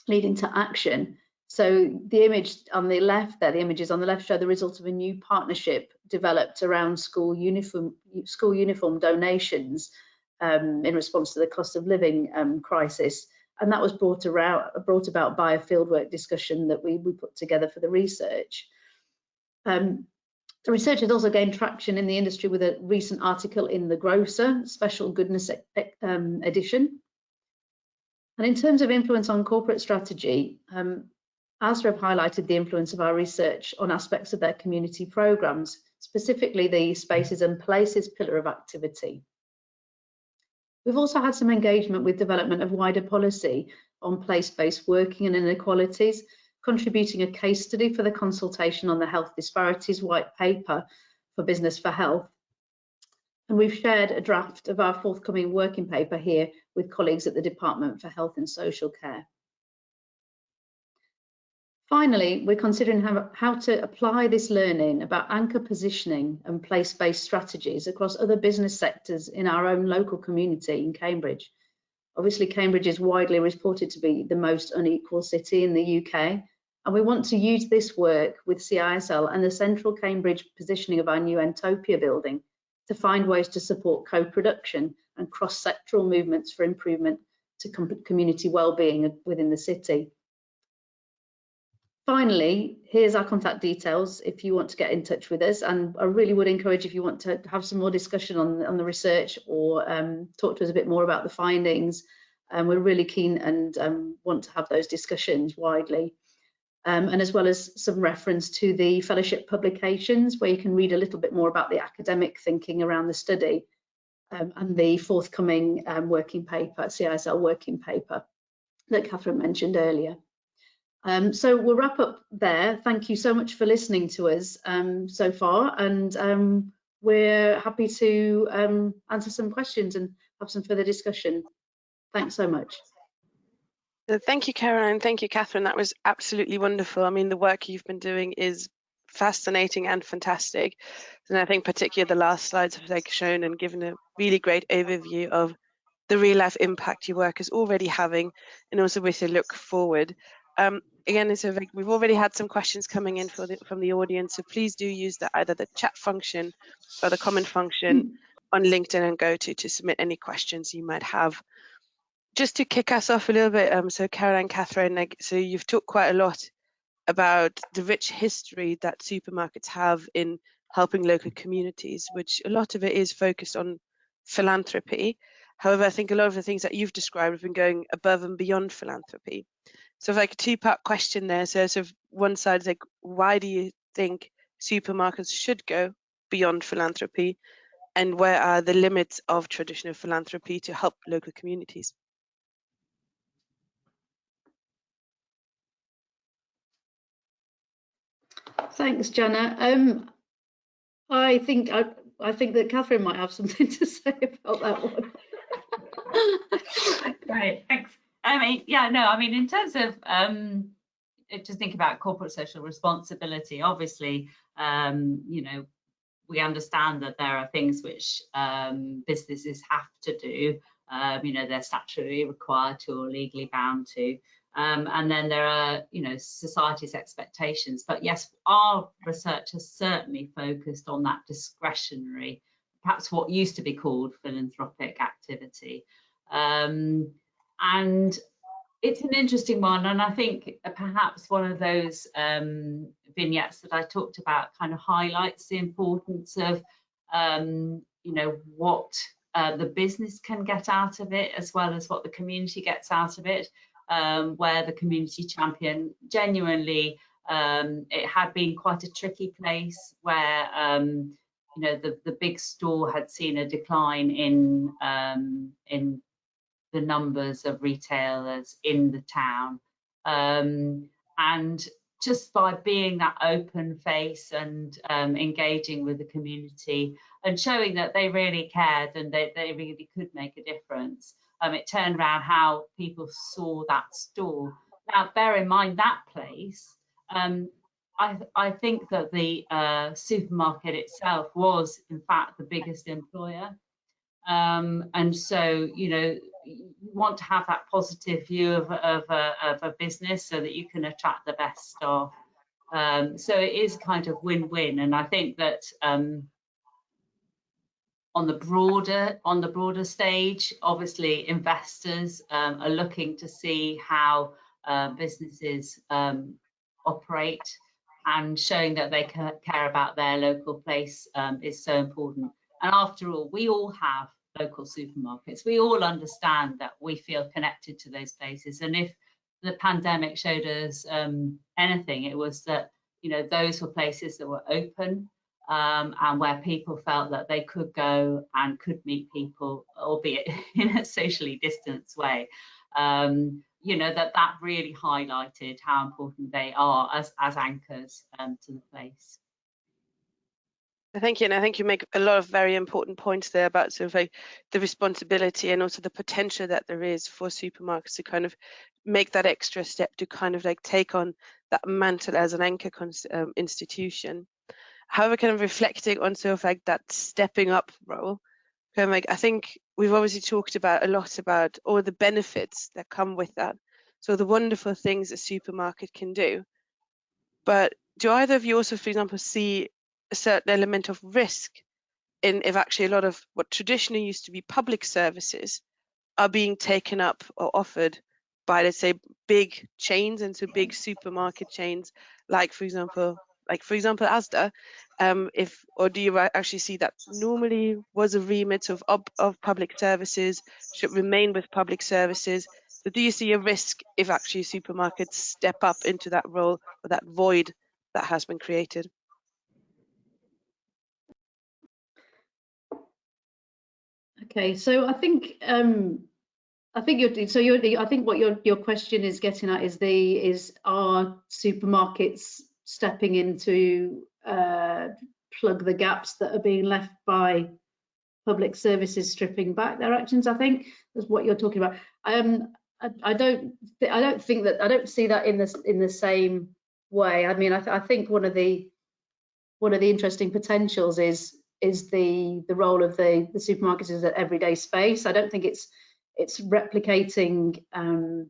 leading to action. So the image on the left there, the images on the left show the result of a new partnership developed around school uniform, school uniform donations um, in response to the cost of living um, crisis. And that was brought, around, brought about by a fieldwork discussion that we, we put together for the research. Um, the research has also gained traction in the industry with a recent article in The Grocer, Special Goodness um, edition. And in terms of influence on corporate strategy, um, have highlighted the influence of our research on aspects of their community programs, specifically the Spaces and Places pillar of activity. We've also had some engagement with development of wider policy on place-based working and inequalities, contributing a case study for the consultation on the Health Disparities White Paper for Business for Health. And we've shared a draft of our forthcoming working paper here with colleagues at the Department for Health and Social Care. Finally, we're considering how, how to apply this learning about anchor positioning and place-based strategies across other business sectors in our own local community in Cambridge. Obviously, Cambridge is widely reported to be the most unequal city in the UK, and we want to use this work with CISL and the central Cambridge positioning of our new Entopia building to find ways to support co-production and cross-sectoral movements for improvement to community well-being within the city. Finally, here's our contact details if you want to get in touch with us. And I really would encourage if you want to have some more discussion on, on the research or um, talk to us a bit more about the findings. And um, we're really keen and um, want to have those discussions widely. Um, and as well as some reference to the fellowship publications where you can read a little bit more about the academic thinking around the study um, and the forthcoming um, working paper, CISL working paper that Catherine mentioned earlier. Um, so we'll wrap up there. Thank you so much for listening to us um, so far, and um, we're happy to um, answer some questions and have some further discussion. Thanks so much. Thank you, Caroline. Thank you, Catherine. That was absolutely wonderful. I mean, the work you've been doing is fascinating and fantastic. And I think particularly the last slides have like shown and given a really great overview of the real life impact your work is already having and also with a look forward. Um, again, so we've already had some questions coming in the, from the audience, so please do use the, either the chat function or the comment function mm. on LinkedIn and GoTo to to submit any questions you might have. Just to kick us off a little bit, um, so Caroline, Catherine, so you've talked quite a lot about the rich history that supermarkets have in helping local communities, which a lot of it is focused on philanthropy. However, I think a lot of the things that you've described have been going above and beyond philanthropy. So like a two-part question there. So sort of one side is like, why do you think supermarkets should go beyond philanthropy? And where are the limits of traditional philanthropy to help local communities? Thanks, Jana. Um, I think I, I think that Catherine might have something to say about that one. Right, thanks. I mean, yeah, no, I mean, in terms of um, just think about corporate social responsibility, obviously, um, you know, we understand that there are things which um, businesses have to do, um, you know, they're statutorily required to or legally bound to. Um, and then there are, you know, society's expectations. But yes, our research has certainly focused on that discretionary, perhaps what used to be called philanthropic activity. Um, and it's an interesting one and i think perhaps one of those um, vignettes that i talked about kind of highlights the importance of um, you know what uh, the business can get out of it as well as what the community gets out of it um, where the community champion genuinely um, it had been quite a tricky place where um, you know the the big store had seen a decline in um, in the numbers of retailers in the town. Um, and just by being that open face and um, engaging with the community and showing that they really cared and they, they really could make a difference, um, it turned around how people saw that store. Now, bear in mind that place, um, I, I, think that the uh, supermarket itself was, in fact, the biggest employer. Um, and so, you know, you want to have that positive view of, of, a, of a business so that you can attract the best staff. Um, so it is kind of win-win, and I think that um, on the broader on the broader stage, obviously investors um, are looking to see how uh, businesses um, operate, and showing that they care about their local place um, is so important. And after all, we all have local supermarkets. We all understand that we feel connected to those places. And if the pandemic showed us um, anything, it was that, you know, those were places that were open um, and where people felt that they could go and could meet people, albeit in a socially distanced way. Um, you know, that that really highlighted how important they are as, as anchors um, to the place. Thank you, and I think you make a lot of very important points there about sort of like the responsibility and also the potential that there is for supermarkets to kind of make that extra step to kind of like take on that mantle as an anchor um, institution. However, kind of reflecting on sort of like that stepping up role, kind of like I think we've obviously talked about a lot about all the benefits that come with that. So the wonderful things a supermarket can do. But do either of you also, for example, see a certain element of risk in if actually a lot of what traditionally used to be public services are being taken up or offered by let's say big chains and so big supermarket chains like for example like for example asda um, if or do you actually see that normally was a remit of, of, of public services should remain with public services so do you see a risk if actually supermarkets step up into that role or that void that has been created Okay, so I think um, I think you're so you're I think what your your question is getting at is the is are supermarkets stepping into uh, plug the gaps that are being left by public services stripping back their actions. I think is what you're talking about. Um, I, I don't I don't think that I don't see that in this in the same way. I mean, I, th I think one of the one of the interesting potentials is is the the role of the the supermarkets as an everyday space. I don't think it's it's replicating um,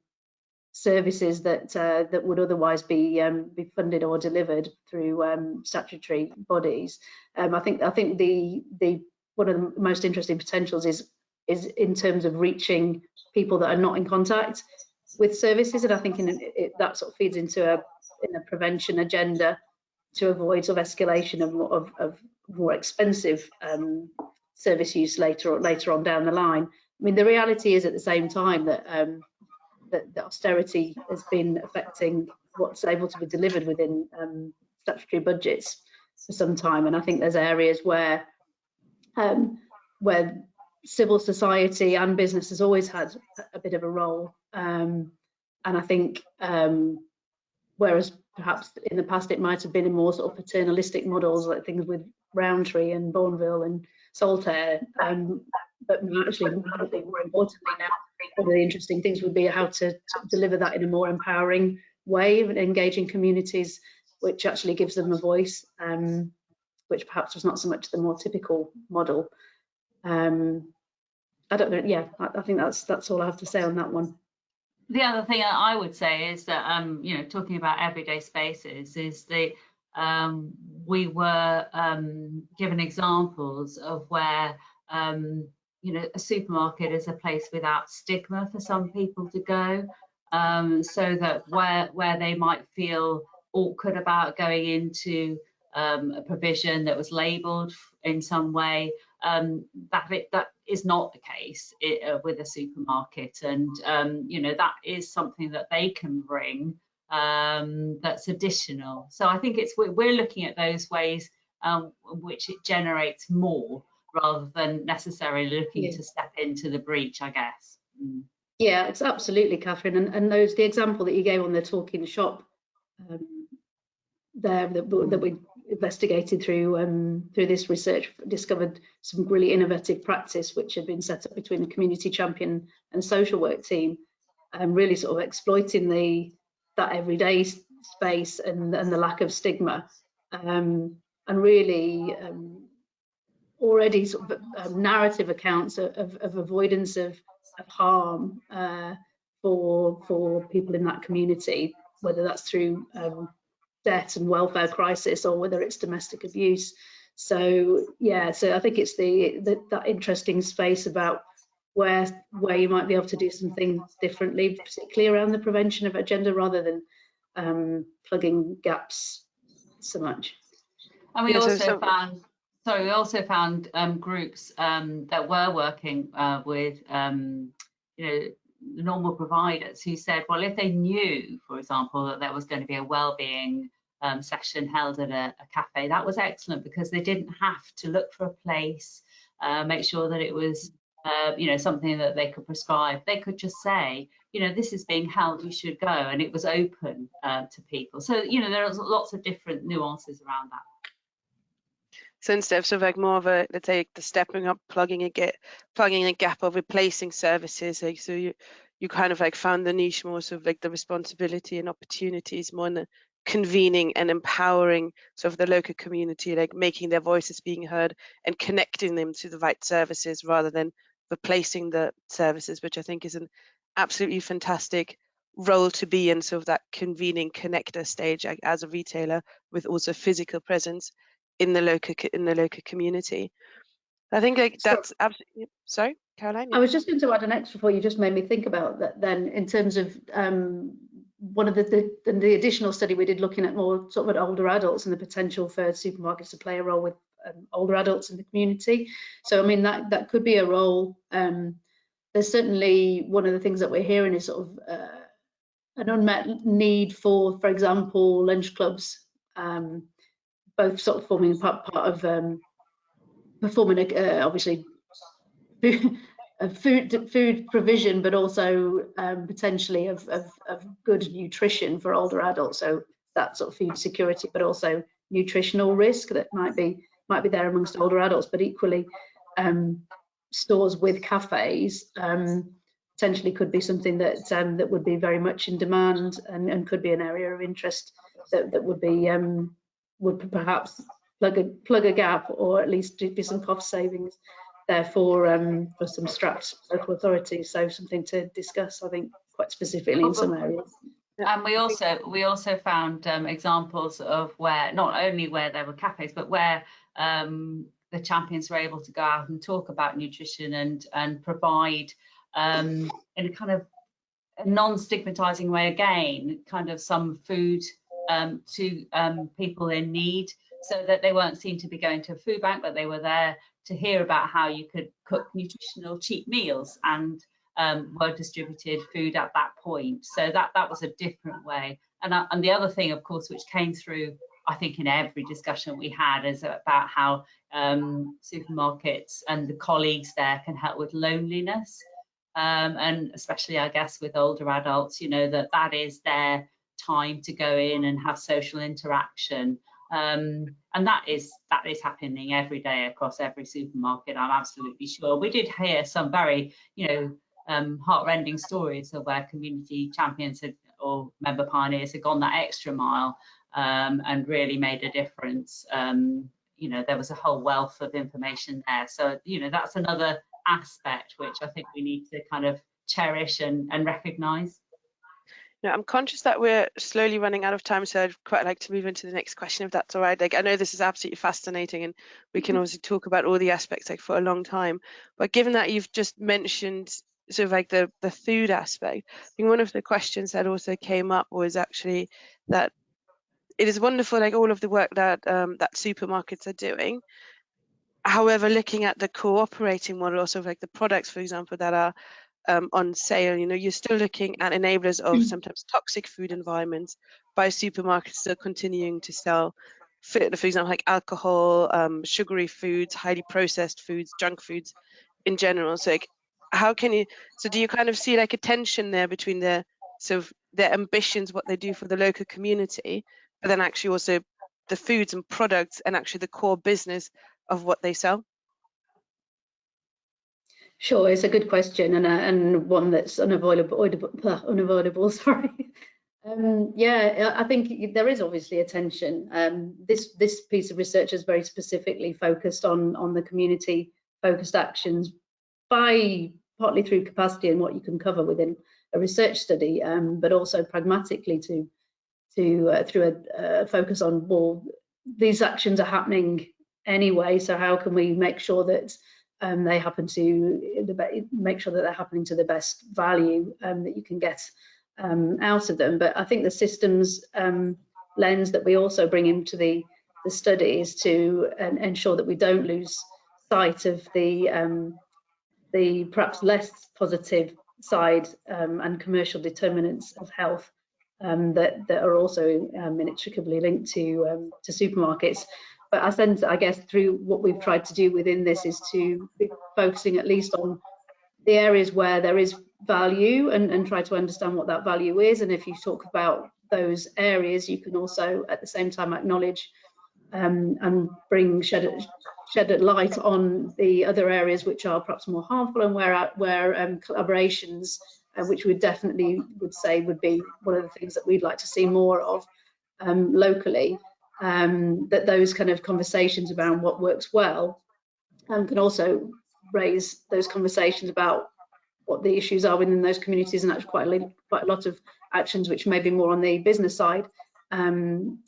services that uh, that would otherwise be um, be funded or delivered through um, statutory bodies. Um, I think I think the the one of the most interesting potentials is is in terms of reaching people that are not in contact with services, and I think in, it, that sort of feeds into a in a prevention agenda to avoid sort of escalation of, of, of more expensive um, service use later or later on down the line. I mean, the reality is at the same time that um, that, austerity has been affecting what's able to be delivered within um, statutory budgets for some time, and I think there's areas where um, where civil society and business has always had a bit of a role, um, and I think um, whereas perhaps in the past it might have been in more sort of paternalistic models like things with Rowntree and Bournville and Saltaire. Um, but actually, more importantly now, one of the interesting things would be how to, to deliver that in a more empowering way of engaging communities, which actually gives them a voice, um, which perhaps was not so much the more typical model. Um, I don't know. Yeah, I, I, think that's that's all I have to say on that one. The other thing I would say is that, um, you know, talking about everyday spaces is that um, we were um, given examples of where um, you know a supermarket is a place without stigma for some people to go um, so that where where they might feel awkward about going into um, a provision that was labeled in some way um, that it, that is not the case it, uh, with a supermarket and you know that is something that they can bring um, that's additional. So I think it's we're looking at those ways um, which it generates more rather than necessarily looking yeah. to step into the breach, I guess. Mm. Yeah, it's absolutely, Catherine. And, and those the example that you gave on the talking shop um, there that, that we investigated through um, through this research discovered some really innovative practice which had been set up between the community champion and social work team and really sort of exploiting the that everyday space and, and the lack of stigma um, and really um, already sort of um, narrative accounts of, of, of avoidance of, of harm uh, for for people in that community, whether that's through um, debt and welfare crisis or whether it's domestic abuse. So yeah, so I think it's the, the that interesting space about where where you might be able to do something differently, particularly around the prevention of agenda rather than um, plugging gaps so much. And we yeah, also so, found, sorry, we also found um, groups um, that were working uh, with, um, you know, normal providers who said, well, if they knew, for example, that there was going to be a well-being um, session held at a, a, cafe, that was excellent because they didn't have to look for a place, uh, make sure that it was uh, you know, something that they could prescribe. They could just say, you know, this is being held, you should go, and it was open uh, to people. So, you know, there are lots of different nuances around that. So instead of sort of like more of a let's say the stepping up, plugging a get plugging a gap of replacing services, like so you you kind of like found the niche more sort of like the responsibility and opportunities more in the convening and empowering sort of the local community, like making their voices being heard and connecting them to the right services rather than replacing the services, which I think is an absolutely fantastic role to be in sort of that convening connector stage as a retailer with also physical presence in the local in the local community. I think like that's so, absolutely sorry, Caroline. Yeah. I was just going to add an extra point you just made me think about that then in terms of um, one of the, the, the additional study we did looking at more sort of at older adults and the potential for supermarkets to play a role with um, older adults in the community. So I mean that that could be a role. Um, there's certainly one of the things that we're hearing is sort of uh, an unmet need for, for example, lunch clubs, um, both sort of forming part, part of um, performing uh, obviously food food provision, but also um, potentially of, of, of, good nutrition for older adults. So that sort of food security, but also nutritional risk that might be might be there amongst older adults, but equally um, stores with cafes um, potentially could be something that um, that would be very much in demand and, and could be an area of interest that, that would be um, would perhaps plug a plug a gap or at least do, be some cost savings therefore um, for some strapped local authorities. So something to discuss, I think, quite specifically in some areas. And we also we also found um, examples of where not only where there were cafes, but where um, the champions were able to go out and talk about nutrition and and provide um, in a kind of non-stigmatizing way again, kind of some food um, to um, people in need, so that they weren't seen to be going to a food bank, but they were there to hear about how you could cook nutritional cheap meals and um, were distributed food at that point. So that that was a different way. And uh, and the other thing, of course, which came through, I think, in every discussion we had, is about how um, supermarkets and the colleagues there can help with loneliness, um, and especially, I guess, with older adults. You know that that is their time to go in and have social interaction um, and that is that is happening every day across every supermarket. I'm absolutely sure. We did hear some very, you know, um, heartrending stories of where community champions had, or member pioneers had gone that extra mile um, and really made a difference. Um, you know, there was a whole wealth of information there. So, you know, that's another aspect which I think we need to kind of cherish and, and recognise. Now, I'm conscious that we're slowly running out of time, so I'd quite like to move into the next question, if that's all right. Like, I know this is absolutely fascinating, and we can mm-hmm. obviously talk about all the aspects like for a long time. But given that you've just mentioned sort of like the the food aspect, I think one of the questions that also came up was actually that it is wonderful, like all of the work that um, that supermarkets are doing. However, looking at the cooperating model, also like the products, for example, that are um, on sale, you know, you're still looking at enablers of mm. sometimes toxic food environments by supermarkets still continuing to sell, for, for example, like alcohol, um, sugary foods, highly processed foods, junk foods in general. So like, how can you, so do you kind of see like a tension there between their sort of their ambitions, what they do for the local community, but then actually also the foods and products and actually the core business of what they sell? Sure, it's a good question and, uh, and one that's unavoidable. unavoidable sorry. Um, yeah, I think there is obviously a tension. Um, this this piece of research is very specifically focused on on the community focused actions by partly through capacity and what you can cover within a research study, um, but also pragmatically to to uh, through a, a focus on well these actions are happening anyway. So how can we make sure that um, they happen to make sure that they're happening to the best value um, that you can get um, out of them. But I think the systems um, lens that we also bring into the, the study is to ensure that we don't lose sight of the um, the perhaps less positive side um, and commercial determinants of health um, that, that are also um, inextricably linked to, um, to supermarkets but I sense, I guess, through what we've tried to do within this is to be focusing at least on the areas where there is value and, and try to understand what that value is. And if you talk about those areas, you can also at the same time acknowledge um, and bring shed, shed light on the other areas which are perhaps more harmful and where where um, collaborations, uh, which we definitely would say would be one of the things that we'd like to see more of um, locally. Um, that those kind of conversations around what works well um, can also raise those conversations about what the issues are within those communities and actually quite a, quite a lot of actions which may be more on the business side um,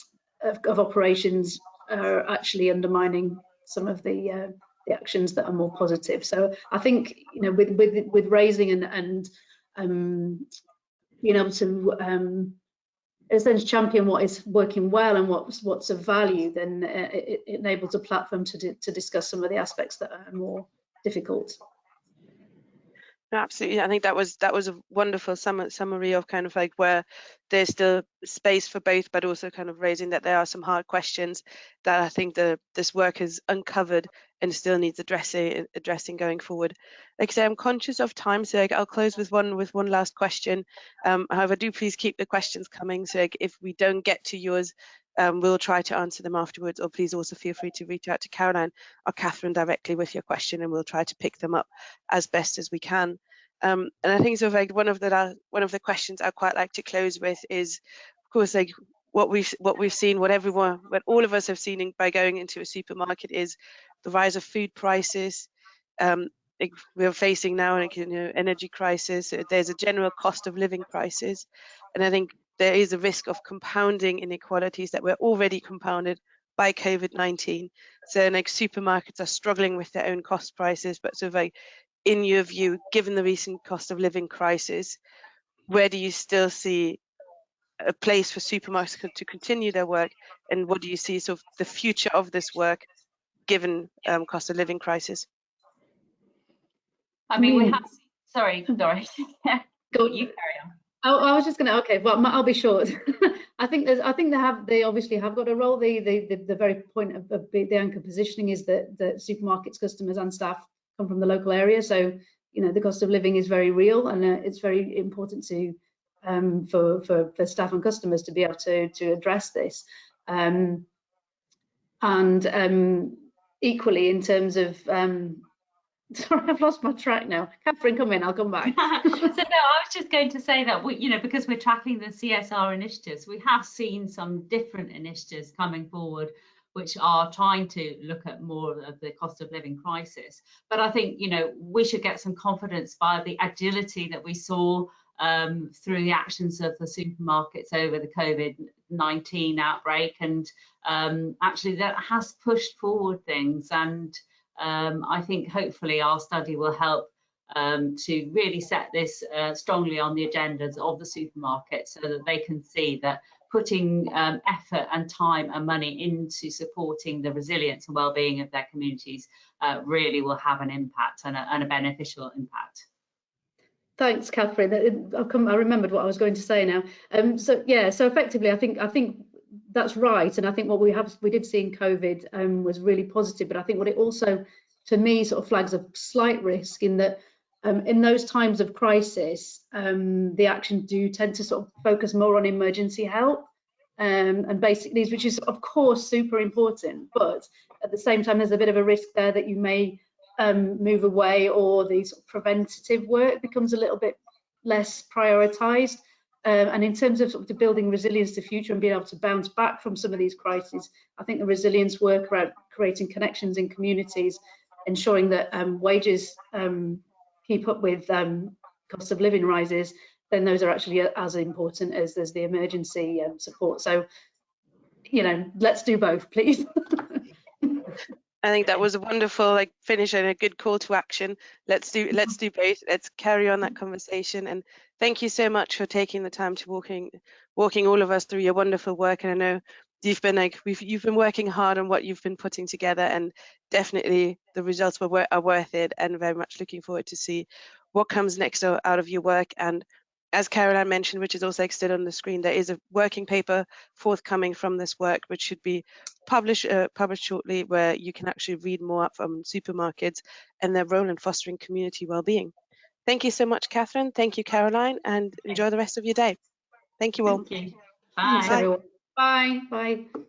of, of, operations are actually undermining some of the uh, the actions that are more positive. So I think you know with with with raising and and um, being able to um, essentially champion what is working well and what's what's of value, then it, it enables a platform to to discuss some of the aspects that are more difficult. Absolutely, I think that was that was a wonderful sum summary of kind of like where there's still space for both, but also kind of raising that there are some hard questions that I think the this work has uncovered and still needs addressing addressing going forward. Like I say, I'm conscious of time, so I'll close with one with one last question. Um, however, do please keep the questions coming. So if we don't get to yours, um, we'll try to answer them afterwards or please also feel free to reach out to Caroline or Catherine directly with your question and we'll try to pick them up as best as we can. Um, and I think so like one of the one of the questions I quite like to close with is of course like what we've what we've seen what everyone what all of us have seen by going into a supermarket is the rise of food prices um, we're facing now an you know, energy crisis. There's a general cost of living crisis. And I think there is a risk of compounding inequalities that were already compounded by COVID-19. So like supermarkets are struggling with their own cost prices, but so in your view, given the recent cost of living crisis, where do you still see a place for supermarkets to continue their work? And what do you see sort of the future of this work given um, cost of living crisis? I mean, we have, sorry, Doris. Go, you carry on. Oh, I was just going to. Okay, well, I'll be short. I think there's. I think they have. They obviously have got a role. The the the, the very point of, of, the anchor positioning is that the supermarkets, customers, and staff come from the local area. So you know the cost of living is very real, and uh, it's very important to um, for for for staff and customers to be able to to address this. Um, and um, equally, in terms of um, Sorry, I've lost my track now. Catherine, come in, I'll come back. so no, I was just going to say that we, you know, because we're tracking the CSR initiatives, we have seen some different initiatives coming forward which are trying to look at more of the cost of living crisis. But I think, you know, we should get some confidence by the agility that we saw um, through the actions of the supermarkets over the COVID-19 outbreak. And um, actually that has pushed forward things and um, I think hopefully our study will help um, to really set this uh, strongly on the agendas of the supermarket so that they can see that putting um, effort and time and money into supporting the resilience and well-being of their communities uh, really will have an impact and a, and a beneficial impact. Thanks, Catherine. I've come, I remembered what I was going to say now. Um, so yeah, so effectively, I think I think that's right. And I think what we have we did see in COVID um, was really positive. But I think what it also, to me, sort of flags a slight risk in that um, in those times of crisis, um, the actions do tend to sort of focus more on emergency help um, and basic needs, which is of course super important. But at the same time, there's a bit of a risk there that you may um, move away or the sort of preventative work becomes a little bit less prioritized. Um, and in terms of, sort of the building resilience to future and being able to bounce back from some of these crises, I think the resilience work around creating connections in communities, ensuring that um, wages um, keep up with um, cost of living rises, then those are actually as important as there's the emergency um, support. So, you know, let's do both, please. I think that was a wonderful like finish and a good call to action. Let's do mm-hmm. let's do both. Let's carry on that conversation and thank you so much for taking the time to walking walking all of us through your wonderful work. And I know you've been like we've you've been working hard on what you've been putting together and definitely the results were are worth it and very much looking forward to see what comes next out of your work and as Caroline mentioned, which is also extended on the screen, there is a working paper forthcoming from this work, which should be published uh, published shortly, where you can actually read more from supermarkets and their role in fostering community well-being. Thank you so much, Catherine. Thank you, Caroline, and enjoy the rest of your day. Thank you all. Thank you. Bye. Bye. Bye. Bye.